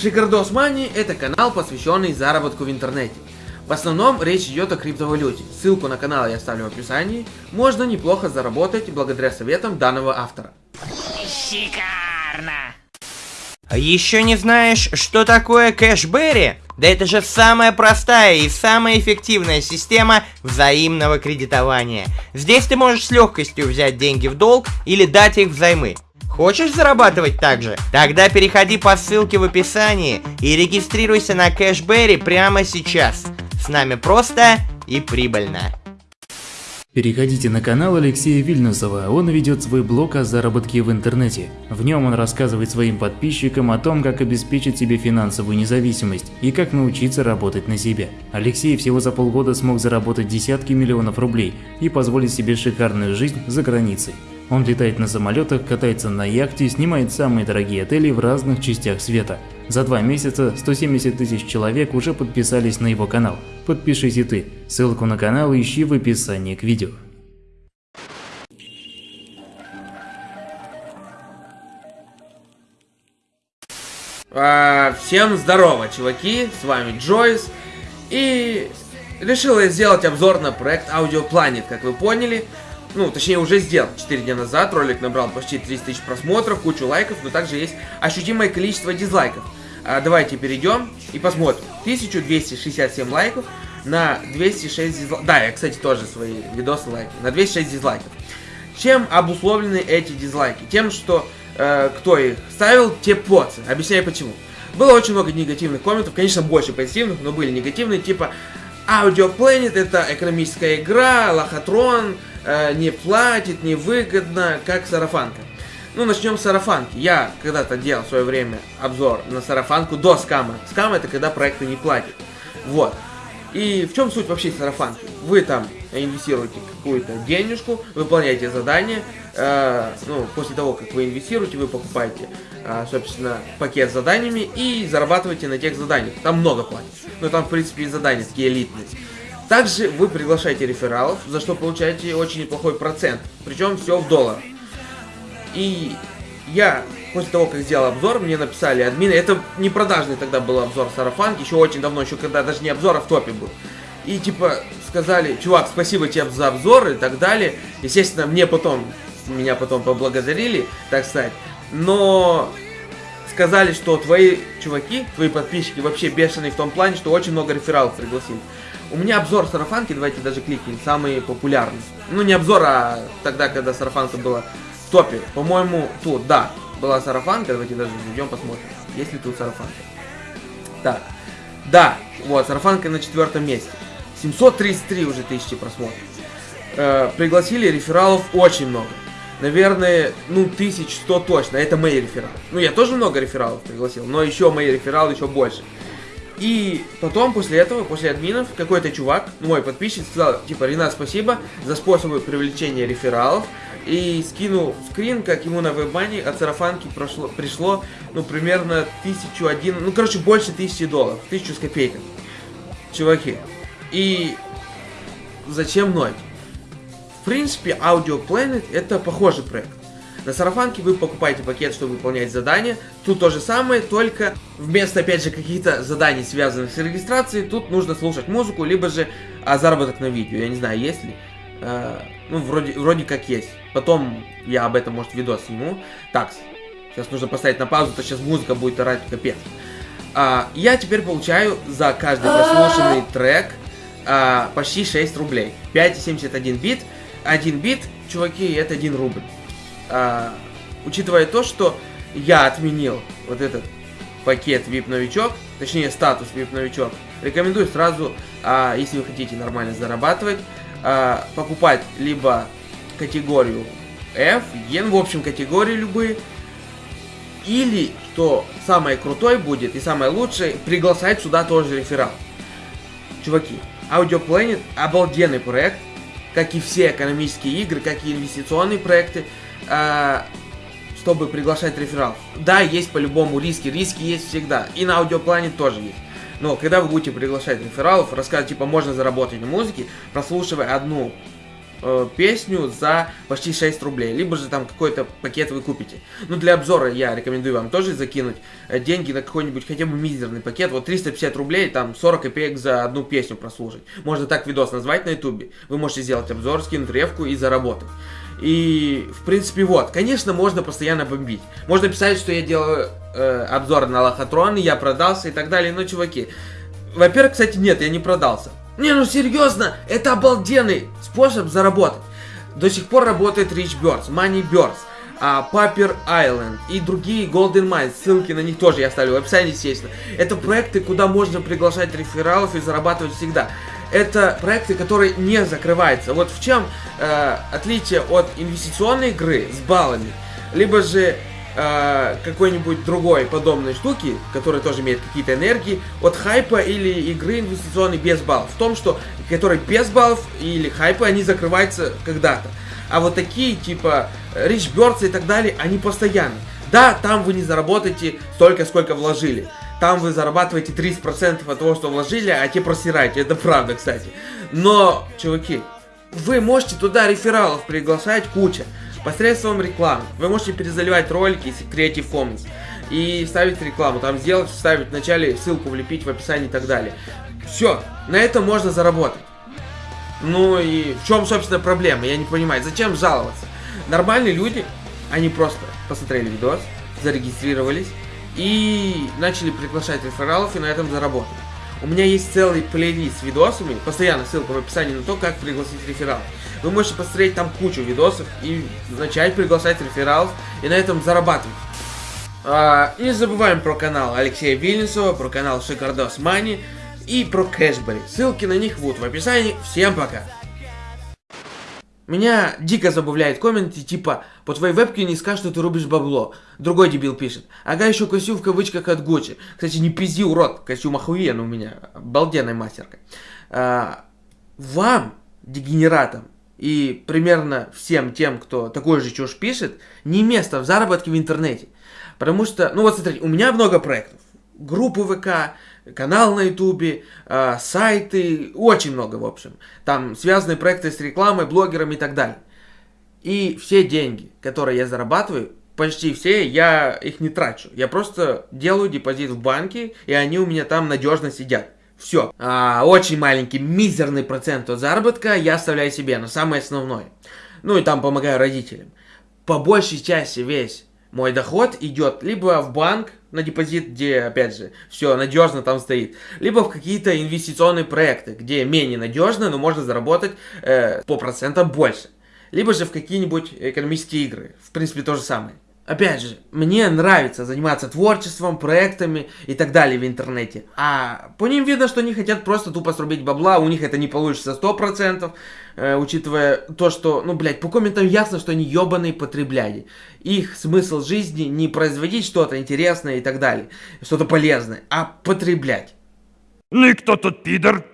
Шикардос Мани – это канал, посвященный заработку в интернете. В основном речь идет о криптовалюте. Ссылку на канал я оставлю в описании. Можно неплохо заработать благодаря советам данного автора. Шикарно! А Еще не знаешь, что такое кэшбэри? Да это же самая простая и самая эффективная система взаимного кредитования. Здесь ты можешь с легкостью взять деньги в долг или дать их взаймы. Хочешь зарабатывать так же? Тогда переходи по ссылке в описании и регистрируйся на Кэшбэри прямо сейчас. С нами просто и прибыльно. Переходите на канал Алексея Вильнюсова, он ведет свой блог о заработке в интернете. В нем он рассказывает своим подписчикам о том, как обеспечить себе финансовую независимость и как научиться работать на себя. Алексей всего за полгода смог заработать десятки миллионов рублей и позволить себе шикарную жизнь за границей. Он летает на самолетах, катается на яхте, снимает самые дорогие отели в разных частях света. За два месяца 170 тысяч человек уже подписались на его канал. Подпишись и ты. Ссылку на канал ищи в описании к видео. А, всем здорово, чуваки, с вами Джойс. И решил я сделать обзор на проект Audio Planet, как вы поняли. Ну, точнее, уже сделал 4 дня назад. Ролик набрал почти 30 тысяч просмотров, кучу лайков, но также есть ощутимое количество дизлайков. А, давайте перейдем и посмотрим. 1267 лайков на 206 дизлайков. Да, я, кстати, тоже свои видосы лайки. На 206 дизлайков. Чем обусловлены эти дизлайки? Тем, что э, кто их ставил, те поцы. Объясняю почему. Было очень много негативных комментов, конечно, больше позитивных, но были негативные, типа Audio Planet это экономическая игра, лохотрон, э, не платит, невыгодно, как сарафанка. Ну, начнем с сарафанки. Я когда-то делал в свое время обзор на сарафанку до скама. Скам это когда проекты не платят. Вот. И в чем суть вообще сарафанки? Вы там инвестируете какую-то денежку, выполняете задание, э, ну, после того, как вы инвестируете, вы покупаете, э, собственно, пакет с заданиями и зарабатываете на тех заданиях. Там много платят. Но там, в принципе, и задания такие элитные. Также вы приглашаете рефералов, за что получаете очень неплохой процент. Причем все в долларах. И я после того, как сделал обзор, мне написали админы, это не продажный тогда был обзор сарафанки, еще очень давно, еще когда даже не обзор, а в топе был. И типа сказали, чувак, спасибо тебе за обзор и так далее. Естественно, мне потом, меня потом поблагодарили, так сказать. Но сказали, что твои чуваки, твои подписчики вообще бешеные в том плане, что очень много рефералов пригласили. У меня обзор сарафанки, давайте даже кликнем, самый популярный. Ну не обзор, а тогда, когда сарафанка была в топе. По-моему, тут, да, была сарафанка. Давайте даже зайдем, посмотрим. Есть ли тут сарафанка? Так. Да, вот, сарафанка на четвертом месте. 733 уже тысячи просмотров. Э, пригласили рефералов очень много. Наверное, ну, 1100 точно. Это мои рефералы. Ну, я тоже много рефералов пригласил, но еще мои рефералы еще больше. И потом, после этого, после админов, какой-то чувак, мой подписчик, сказал, типа, Ренат, спасибо за способы привлечения рефералов и скинул скрин, как ему на вебмане от сарафанки прошло, пришло, ну, примерно тысячу один, ну, короче, больше тысячи долларов, тысячу с копейками. Чуваки. И зачем ноль? В принципе, Audio Planet это похожий проект. На сарафанке вы покупаете пакет, чтобы выполнять задания. Тут то же самое, только вместо, опять же, каких-то заданий, связанных с регистрацией, тут нужно слушать музыку, либо же а, заработок на видео. Я не знаю, есть ли. А, ну, вроде, вроде как есть. Потом я об этом, может, видос сниму. Так, сейчас нужно поставить на паузу, то сейчас музыка будет орать капец. А, я теперь получаю за каждый прослушанный трек а, почти 6 рублей. 5,71 бит. 1 бит, чуваки, это 1 рубль. А, учитывая то, что я отменил вот этот пакет VIP новичок, точнее статус VIP новичок, рекомендую сразу, а, если вы хотите нормально зарабатывать, а, покупать либо категорию F, Yen, в общем, категории любые, или, что самое крутое будет и самое лучшее, приглашать сюда тоже реферал. Чуваки, Audio обалденный проект, как и все экономические игры, как и инвестиционные проекты, чтобы приглашать рефералов. Да, есть по-любому риски, риски есть всегда, и на Planet тоже есть. Но когда вы будете приглашать рефералов, рассказывать, типа, можно заработать на музыке, прослушивая одну э, песню за почти 6 рублей, либо же там какой-то пакет вы купите. Ну, для обзора я рекомендую вам тоже закинуть э, деньги на какой-нибудь хотя бы мизерный пакет. Вот 350 рублей, там 40 копеек за одну песню прослушать. Можно так видос назвать на ютубе. Вы можете сделать обзор, скинуть ревку и заработать. И, в принципе, вот. Конечно, можно постоянно бомбить. Можно писать, что я делаю э, обзор на лохотрон, я продался и так далее. Но, чуваки, во-первых, кстати, нет, я не продался. Не, ну серьезно, это обалденный способ заработать. До сих пор работает Rich Birds, Money Birds, а, Paper Island и другие Golden Mines. Ссылки на них тоже я оставлю в описании, естественно. Это проекты, куда можно приглашать рефералов и зарабатывать всегда. Это проекты, которые не закрываются. Вот в чем э, отличие от инвестиционной игры с баллами, либо же э, какой-нибудь другой подобной штуки, которая тоже имеет какие-то энергии, от хайпа или игры инвестиционной без баллов. В том, что которые без баллов или хайпа, они закрываются когда-то. А вот такие, типа Rich Birds и так далее, они постоянны. Да, там вы не заработаете столько, сколько вложили. Там вы зарабатываете 30% от того, что вложили, а те просираете. Это правда, кстати. Но, чуваки, вы можете туда рефералов приглашать куча посредством рекламы. Вы можете перезаливать ролики из Creative Commons и ставить рекламу. Там сделать, вставить в начале, ссылку влепить в описании и так далее. Все, на этом можно заработать. Ну и в чем, собственно, проблема? Я не понимаю, зачем жаловаться? Нормальные люди, они просто посмотрели видос, зарегистрировались и начали приглашать рефералов и на этом заработали. У меня есть целый плейлист с видосами, постоянно ссылка в описании на то, как пригласить рефералов. Вы можете посмотреть там кучу видосов и начать приглашать рефералов и на этом зарабатывать. А, не забываем про канал Алексея Вильнюсова, про канал Шикардос Мани и про Кэшбери. Ссылки на них будут в описании. Всем пока! Меня дико забавляет комменты типа «По твоей вебке не скажешь, что ты рубишь бабло». Другой дебил пишет «Ага, еще костюм в кавычках от Гуччи». Кстати, не пизди, урод, костюм охуенный у меня, обалденная мастерка. А, вам, дегенератам, и примерно всем тем, кто такой же чушь пишет, не место в заработке в интернете. Потому что, ну вот смотрите, у меня много проектов. Группы ВК, канал на ютубе, э, сайты, очень много, в общем. Там связанные проекты с рекламой, блогерами и так далее. И все деньги, которые я зарабатываю, почти все, я их не трачу. Я просто делаю депозит в банке, и они у меня там надежно сидят. Все. А, очень маленький, мизерный процент от заработка я оставляю себе на самое основное. Ну и там помогаю родителям. По большей части весь мой доход идет либо в банк на депозит, где, опять же, все надежно там стоит, либо в какие-то инвестиционные проекты, где менее надежно, но можно заработать э, по процентам больше. Либо же в какие-нибудь экономические игры. В принципе, то же самое. Опять же, мне нравится заниматься творчеством, проектами и так далее в интернете. А по ним видно, что они хотят просто тупо срубить бабла, у них это не получится 100%, э, учитывая то, что, ну, блядь, по комментам ясно, что они ебаные потребляли. Их смысл жизни не производить что-то интересное и так далее, что-то полезное, а потреблять. Ну и кто тут пидор?